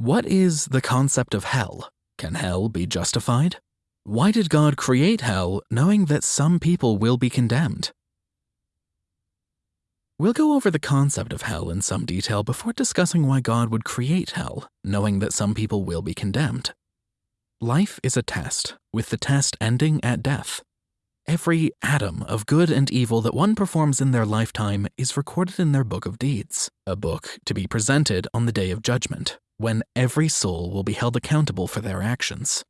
What is the concept of hell? Can hell be justified? Why did God create hell knowing that some people will be condemned? We'll go over the concept of hell in some detail before discussing why God would create hell, knowing that some people will be condemned. Life is a test, with the test ending at death. Every atom of good and evil that one performs in their lifetime is recorded in their book of deeds, a book to be presented on the day of judgment, when every soul will be held accountable for their actions.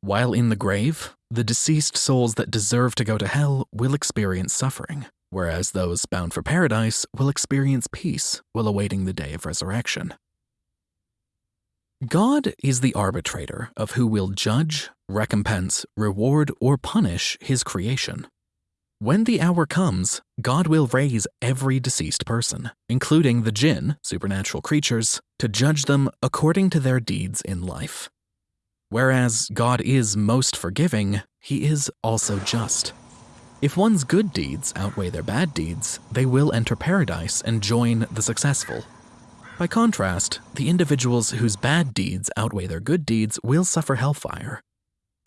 While in the grave, the deceased souls that deserve to go to hell will experience suffering, whereas those bound for paradise will experience peace while awaiting the day of resurrection. God is the arbitrator of who will judge, recompense, reward, or punish his creation. When the hour comes, God will raise every deceased person, including the jinn, supernatural creatures, to judge them according to their deeds in life. Whereas God is most forgiving, he is also just. If one's good deeds outweigh their bad deeds, they will enter paradise and join the successful. By contrast, the individuals whose bad deeds outweigh their good deeds will suffer hellfire.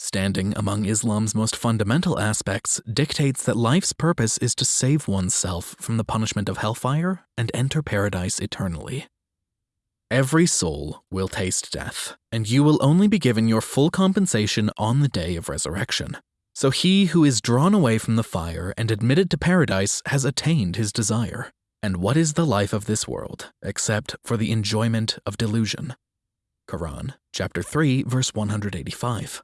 Standing among Islam's most fundamental aspects dictates that life's purpose is to save oneself from the punishment of hellfire and enter paradise eternally. Every soul will taste death, and you will only be given your full compensation on the day of resurrection. So he who is drawn away from the fire and admitted to paradise has attained his desire. And what is the life of this world except for the enjoyment of delusion? Quran, chapter 3, verse 185.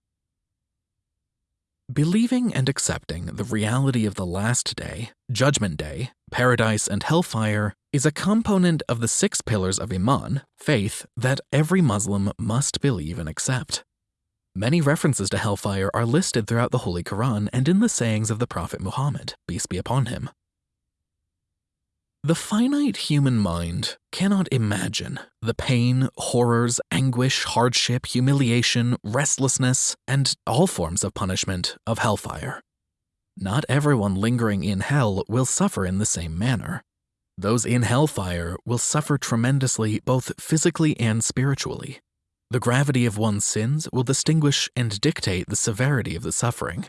Believing and accepting the reality of the last day, judgment day, paradise, and hellfire is a component of the six pillars of Iman, faith, that every Muslim must believe and accept. Many references to hellfire are listed throughout the Holy Quran and in the sayings of the Prophet Muhammad, peace be upon him. The finite human mind cannot imagine the pain, horrors, anguish, hardship, humiliation, restlessness, and all forms of punishment of hellfire. Not everyone lingering in hell will suffer in the same manner. Those in hellfire will suffer tremendously both physically and spiritually. The gravity of one's sins will distinguish and dictate the severity of the suffering.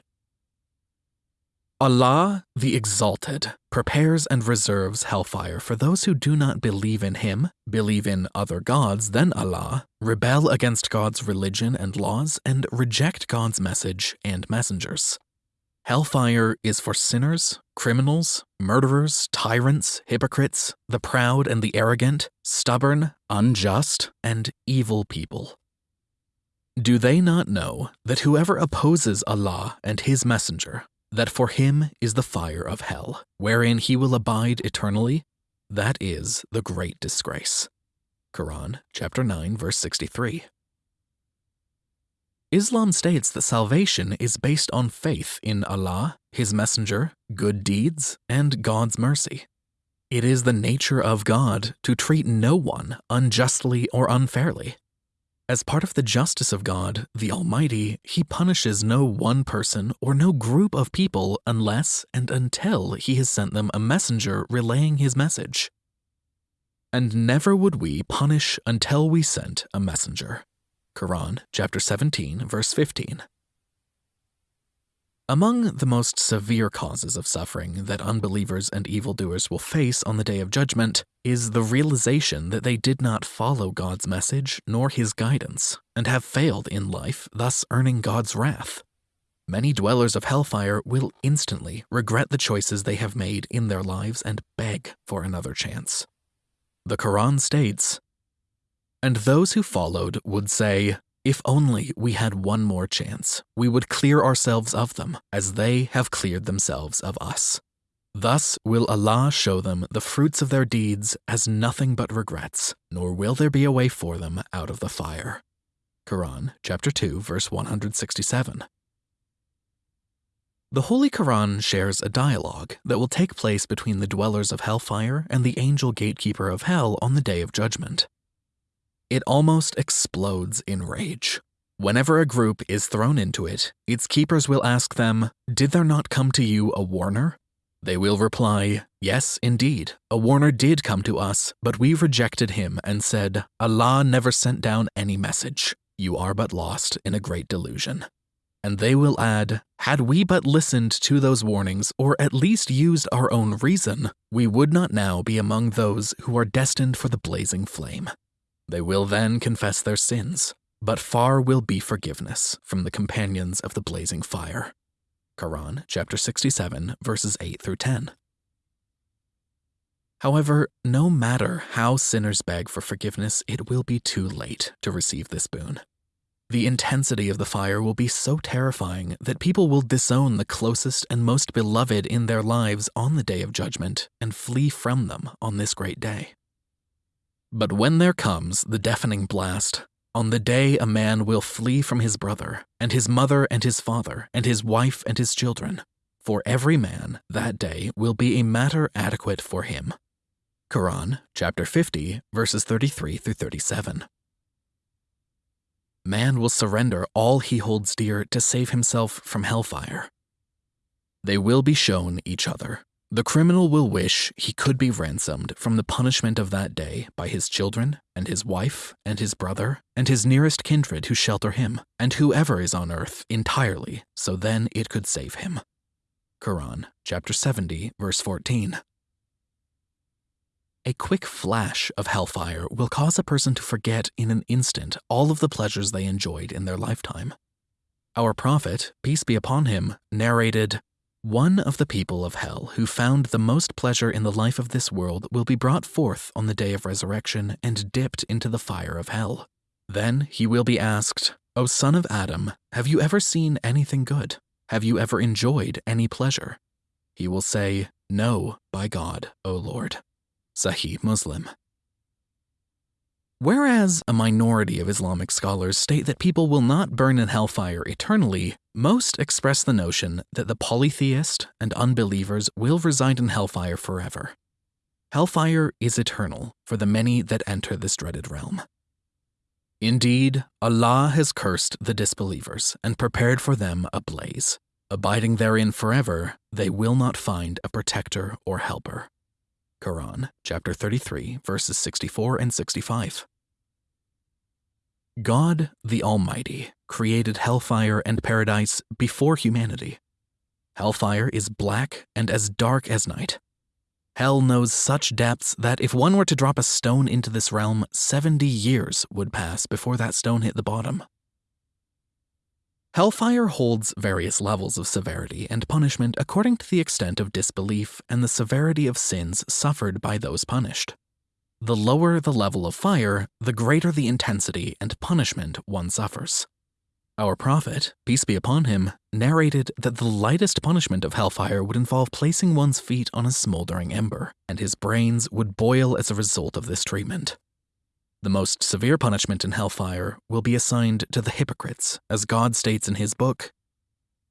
Allah, the Exalted, prepares and reserves hellfire for those who do not believe in Him, believe in other gods than Allah, rebel against God's religion and laws, and reject God's message and messengers. Hellfire is for sinners, criminals, murderers, tyrants, hypocrites, the proud and the arrogant, stubborn, unjust, and evil people. Do they not know that whoever opposes Allah and His Messenger that for him is the fire of hell, wherein he will abide eternally. That is the great disgrace. Quran chapter 9 verse 63. Islam states that salvation is based on faith in Allah, His Messenger, good deeds, and God's mercy. It is the nature of God to treat no one unjustly or unfairly, as part of the justice of God, the Almighty, he punishes no one person or no group of people unless and until he has sent them a messenger relaying his message. And never would we punish until we sent a messenger. Quran chapter 17 verse 15. Among the most severe causes of suffering that unbelievers and evildoers will face on the day of judgment is the realization that they did not follow God's message nor his guidance and have failed in life, thus earning God's wrath. Many dwellers of hellfire will instantly regret the choices they have made in their lives and beg for another chance. The Quran states, And those who followed would say, if only we had one more chance, we would clear ourselves of them, as they have cleared themselves of us. Thus will Allah show them the fruits of their deeds as nothing but regrets, nor will there be a way for them out of the fire. Quran chapter 2 verse 167. The Holy Quran shares a dialogue that will take place between the dwellers of hellfire and the angel gatekeeper of hell on the day of judgment. It almost explodes in rage. Whenever a group is thrown into it, its keepers will ask them, Did there not come to you a warner? They will reply, Yes, indeed, a warner did come to us, but we rejected him and said, Allah never sent down any message. You are but lost in a great delusion. And they will add, Had we but listened to those warnings, or at least used our own reason, we would not now be among those who are destined for the blazing flame. They will then confess their sins, but far will be forgiveness from the companions of the blazing fire. Quran chapter 67 verses 8 through 10. However, no matter how sinners beg for forgiveness, it will be too late to receive this boon. The intensity of the fire will be so terrifying that people will disown the closest and most beloved in their lives on the day of judgment and flee from them on this great day. But when there comes the deafening blast, on the day a man will flee from his brother, and his mother and his father, and his wife and his children. For every man that day will be a matter adequate for him. Quran, chapter 50, verses 33 through 37. Man will surrender all he holds dear to save himself from hellfire. They will be shown each other, the criminal will wish he could be ransomed from the punishment of that day by his children, and his wife, and his brother, and his nearest kindred who shelter him, and whoever is on earth entirely, so then it could save him. Quran, chapter 70, verse 14. A quick flash of hellfire will cause a person to forget in an instant all of the pleasures they enjoyed in their lifetime. Our Prophet, peace be upon him, narrated, one of the people of hell who found the most pleasure in the life of this world will be brought forth on the day of resurrection and dipped into the fire of hell. Then he will be asked, O son of Adam, have you ever seen anything good? Have you ever enjoyed any pleasure? He will say, No, by God, O Lord. Sahih Muslim. Whereas a minority of Islamic scholars state that people will not burn in hellfire eternally, most express the notion that the polytheist and unbelievers will reside in hellfire forever. Hellfire is eternal for the many that enter this dreaded realm. Indeed, Allah has cursed the disbelievers and prepared for them a blaze. Abiding therein forever, they will not find a protector or helper. Quran, chapter 33, verses 64 and 65. God, the Almighty, created hellfire and paradise before humanity. Hellfire is black and as dark as night. Hell knows such depths that if one were to drop a stone into this realm, 70 years would pass before that stone hit the bottom. Hellfire holds various levels of severity and punishment according to the extent of disbelief and the severity of sins suffered by those punished. The lower the level of fire, the greater the intensity and punishment one suffers. Our Prophet, peace be upon him, narrated that the lightest punishment of hellfire would involve placing one's feet on a smoldering ember, and his brains would boil as a result of this treatment. The most severe punishment in hellfire will be assigned to the hypocrites, as God states in his book.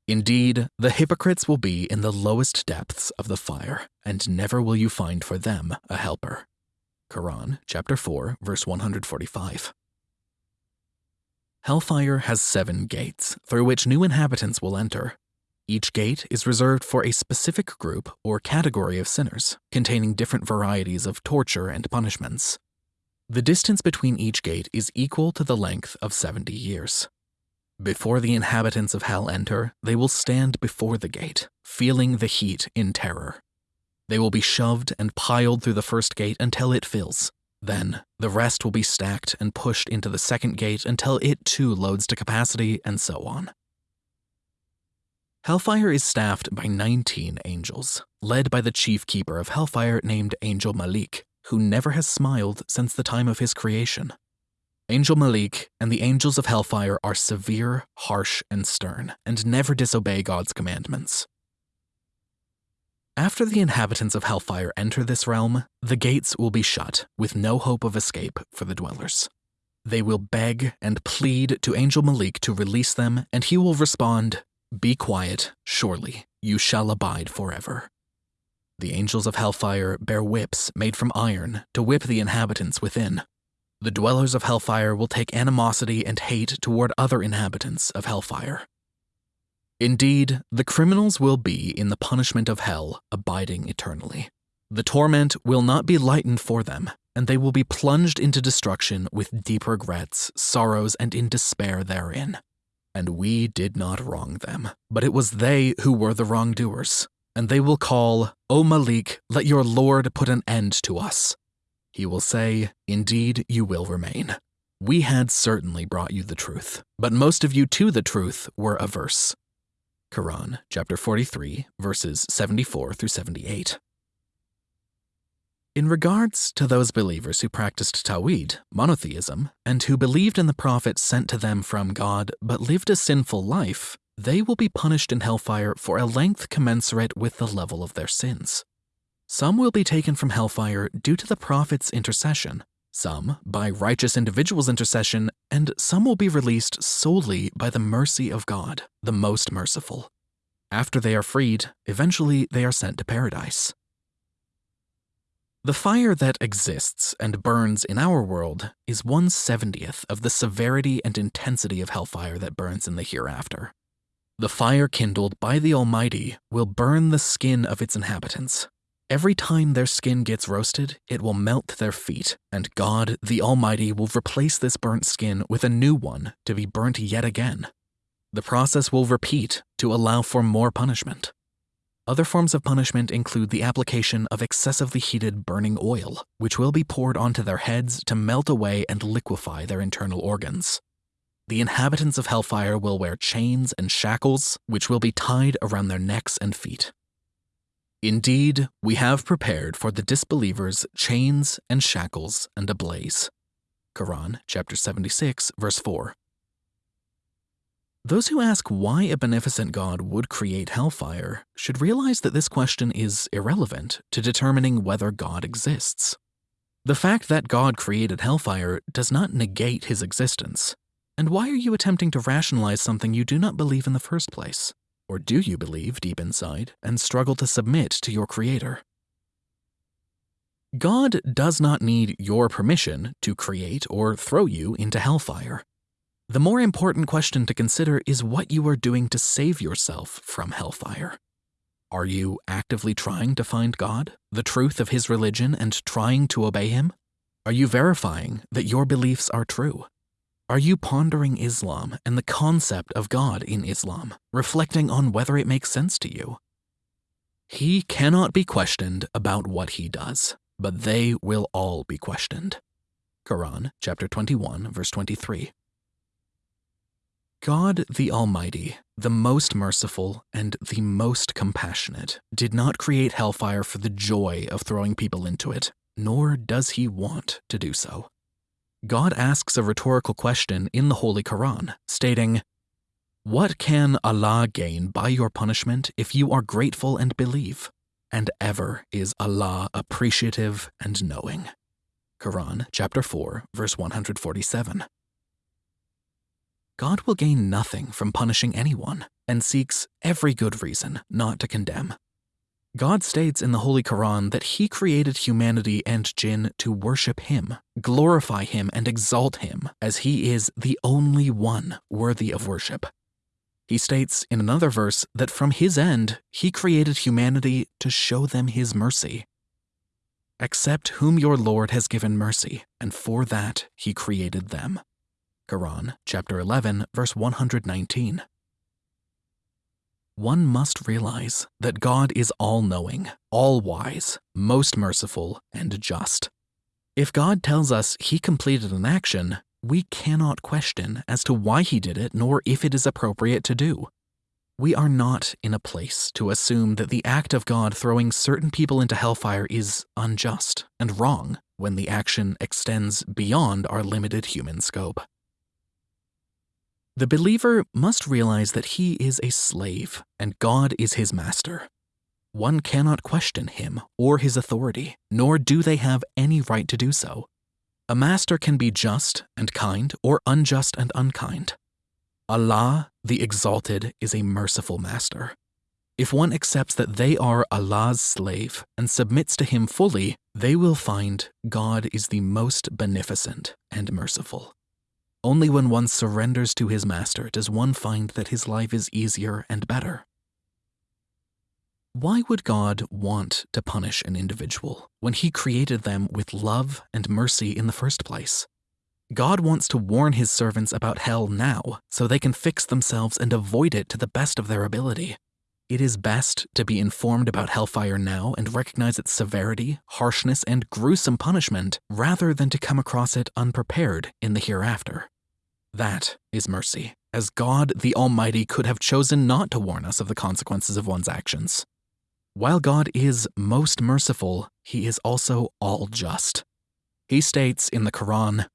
Indeed, the hypocrites will be in the lowest depths of the fire, and never will you find for them a helper. Quran, chapter 4, verse 145. Hellfire has seven gates, through which new inhabitants will enter. Each gate is reserved for a specific group or category of sinners, containing different varieties of torture and punishments. The distance between each gate is equal to the length of 70 years. Before the inhabitants of hell enter, they will stand before the gate, feeling the heat in terror. They will be shoved and piled through the first gate until it fills. Then, the rest will be stacked and pushed into the second gate until it too loads to capacity, and so on. Hellfire is staffed by 19 angels, led by the chief keeper of Hellfire named Angel Malik, who never has smiled since the time of his creation. Angel Malik and the angels of Hellfire are severe, harsh, and stern, and never disobey God's commandments. After the inhabitants of Hellfire enter this realm, the gates will be shut, with no hope of escape for the dwellers. They will beg and plead to Angel Malik to release them, and he will respond, Be quiet, surely, you shall abide forever. The angels of hellfire bear whips made from iron to whip the inhabitants within. The dwellers of hellfire will take animosity and hate toward other inhabitants of hellfire. Indeed, the criminals will be in the punishment of hell, abiding eternally. The torment will not be lightened for them, and they will be plunged into destruction with deep regrets, sorrows, and in despair therein. And we did not wrong them, but it was they who were the wrongdoers. And they will call, O Malik, let your Lord put an end to us. He will say, Indeed, you will remain. We had certainly brought you the truth, but most of you to the truth were averse. Quran, chapter 43, verses 74 through 78. In regards to those believers who practiced Tawhid, monotheism, and who believed in the prophets sent to them from God but lived a sinful life, they will be punished in hellfire for a length commensurate with the level of their sins. Some will be taken from hellfire due to the prophet's intercession, some by righteous individuals' intercession, and some will be released solely by the mercy of God, the most merciful. After they are freed, eventually they are sent to paradise. The fire that exists and burns in our world is one seventieth of the severity and intensity of hellfire that burns in the hereafter. The fire kindled by the Almighty will burn the skin of its inhabitants. Every time their skin gets roasted, it will melt their feet, and God, the Almighty, will replace this burnt skin with a new one to be burnt yet again. The process will repeat to allow for more punishment. Other forms of punishment include the application of excessively heated burning oil, which will be poured onto their heads to melt away and liquefy their internal organs the inhabitants of Hellfire will wear chains and shackles, which will be tied around their necks and feet. Indeed, we have prepared for the disbelievers chains and shackles and a blaze. Quran, chapter 76, verse 4. Those who ask why a beneficent God would create hellfire should realize that this question is irrelevant to determining whether God exists. The fact that God created hellfire does not negate his existence, and why are you attempting to rationalize something you do not believe in the first place? Or do you believe deep inside and struggle to submit to your Creator? God does not need your permission to create or throw you into hellfire. The more important question to consider is what you are doing to save yourself from hellfire. Are you actively trying to find God, the truth of His religion, and trying to obey Him? Are you verifying that your beliefs are true? Are you pondering Islam and the concept of God in Islam, reflecting on whether it makes sense to you? He cannot be questioned about what he does, but they will all be questioned. Quran chapter 21 verse 23. God the Almighty, the most merciful and the most compassionate, did not create hellfire for the joy of throwing people into it, nor does he want to do so. God asks a rhetorical question in the Holy Quran, stating, What can Allah gain by your punishment if you are grateful and believe? And ever is Allah appreciative and knowing. Quran chapter 4, verse 147. God will gain nothing from punishing anyone and seeks every good reason not to condemn. God states in the Holy Quran that He created humanity and jinn to worship Him, glorify Him, and exalt Him, as He is the only one worthy of worship. He states in another verse that from His end, He created humanity to show them His mercy. Accept whom your Lord has given mercy, and for that He created them. Quran, chapter 11, verse 119 one must realize that God is all knowing, all wise, most merciful, and just. If God tells us he completed an action, we cannot question as to why he did it nor if it is appropriate to do. We are not in a place to assume that the act of God throwing certain people into hellfire is unjust and wrong when the action extends beyond our limited human scope. The believer must realize that he is a slave and God is his master. One cannot question him or his authority, nor do they have any right to do so. A master can be just and kind or unjust and unkind. Allah, the Exalted, is a merciful master. If one accepts that they are Allah's slave and submits to Him fully, they will find God is the most beneficent and merciful. Only when one surrenders to his master does one find that his life is easier and better. Why would God want to punish an individual when he created them with love and mercy in the first place? God wants to warn his servants about hell now so they can fix themselves and avoid it to the best of their ability. It is best to be informed about hellfire now and recognize its severity, harshness, and gruesome punishment rather than to come across it unprepared in the hereafter. That is mercy, as God the Almighty could have chosen not to warn us of the consequences of one's actions. While God is most merciful, he is also all just. He states in the Quran,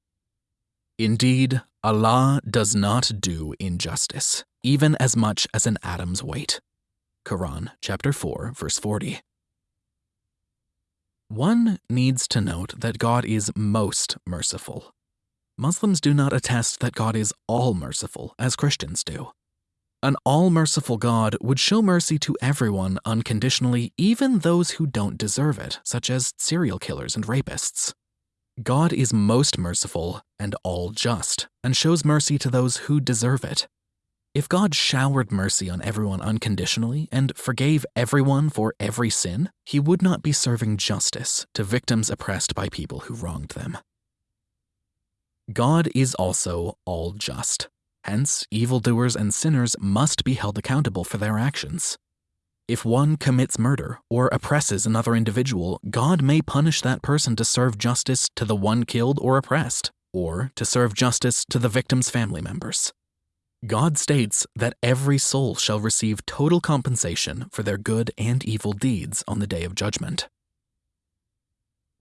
Indeed, Allah does not do injustice, even as much as an atom's weight. Quran chapter 4 verse 40. One needs to note that God is most merciful. Muslims do not attest that God is all merciful, as Christians do. An all merciful God would show mercy to everyone unconditionally, even those who don't deserve it, such as serial killers and rapists. God is most merciful and all just, and shows mercy to those who deserve it. If God showered mercy on everyone unconditionally and forgave everyone for every sin, he would not be serving justice to victims oppressed by people who wronged them. God is also all just. Hence, evildoers and sinners must be held accountable for their actions. If one commits murder or oppresses another individual, God may punish that person to serve justice to the one killed or oppressed, or to serve justice to the victim's family members. God states that every soul shall receive total compensation for their good and evil deeds on the day of judgment.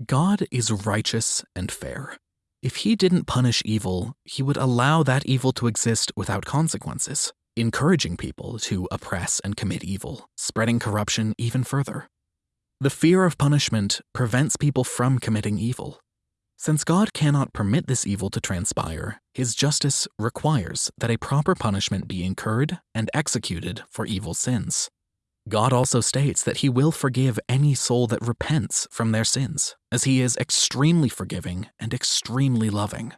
God is righteous and fair. If he didn't punish evil, he would allow that evil to exist without consequences encouraging people to oppress and commit evil, spreading corruption even further. The fear of punishment prevents people from committing evil. Since God cannot permit this evil to transpire, his justice requires that a proper punishment be incurred and executed for evil sins. God also states that he will forgive any soul that repents from their sins, as he is extremely forgiving and extremely loving.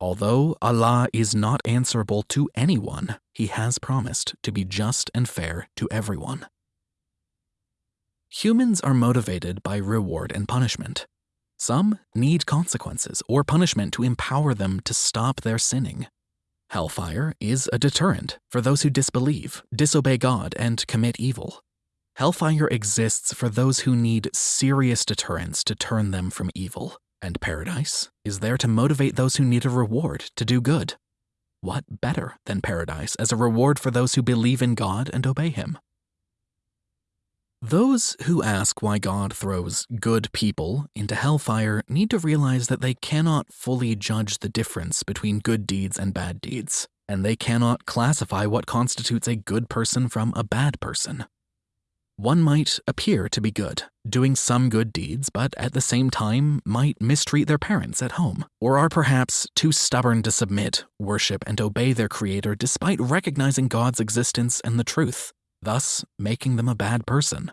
Although Allah is not answerable to anyone, He has promised to be just and fair to everyone. Humans are motivated by reward and punishment. Some need consequences or punishment to empower them to stop their sinning. Hellfire is a deterrent for those who disbelieve, disobey God, and commit evil. Hellfire exists for those who need serious deterrence to turn them from evil. And paradise is there to motivate those who need a reward to do good. What better than paradise as a reward for those who believe in God and obey Him? Those who ask why God throws good people into hellfire need to realize that they cannot fully judge the difference between good deeds and bad deeds, and they cannot classify what constitutes a good person from a bad person. One might appear to be good, doing some good deeds, but at the same time might mistreat their parents at home, or are perhaps too stubborn to submit, worship, and obey their Creator despite recognizing God's existence and the truth, thus making them a bad person.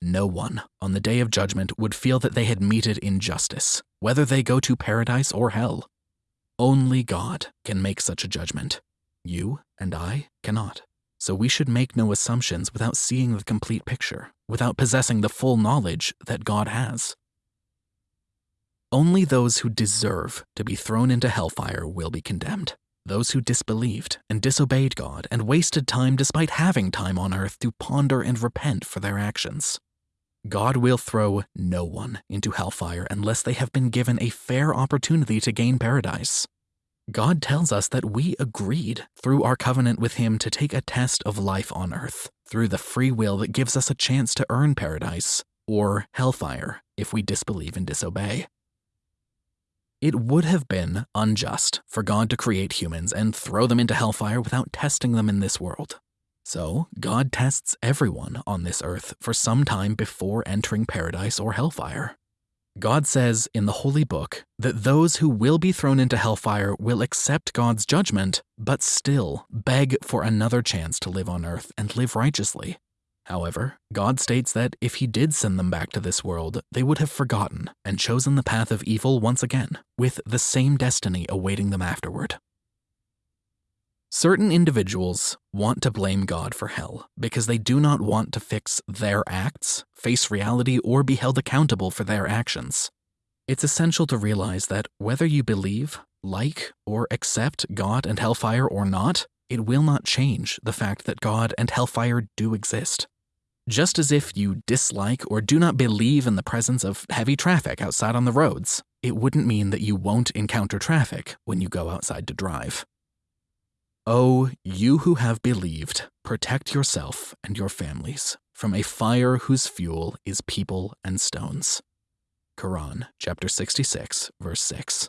No one on the day of judgment would feel that they had meted injustice, whether they go to paradise or hell. Only God can make such a judgment. You and I cannot. So we should make no assumptions without seeing the complete picture, without possessing the full knowledge that God has. Only those who deserve to be thrown into hellfire will be condemned. Those who disbelieved and disobeyed God and wasted time despite having time on earth to ponder and repent for their actions. God will throw no one into hellfire unless they have been given a fair opportunity to gain paradise. God tells us that we agreed through our covenant with Him to take a test of life on earth through the free will that gives us a chance to earn paradise or hellfire if we disbelieve and disobey. It would have been unjust for God to create humans and throw them into hellfire without testing them in this world. So, God tests everyone on this earth for some time before entering paradise or hellfire. God says in the Holy Book that those who will be thrown into hellfire will accept God's judgment, but still beg for another chance to live on earth and live righteously. However, God states that if He did send them back to this world, they would have forgotten and chosen the path of evil once again, with the same destiny awaiting them afterward. Certain individuals want to blame God for hell because they do not want to fix their acts, face reality, or be held accountable for their actions. It's essential to realize that whether you believe, like, or accept God and hellfire or not, it will not change the fact that God and hellfire do exist. Just as if you dislike or do not believe in the presence of heavy traffic outside on the roads, it wouldn't mean that you won't encounter traffic when you go outside to drive. Oh, you who have believed, protect yourself and your families from a fire whose fuel is people and stones. Quran, chapter 66, verse 6.